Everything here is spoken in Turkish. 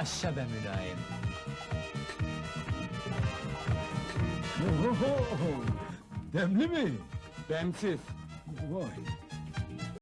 Yaşa be mülayim! Demli mi? Demsiz. Vay!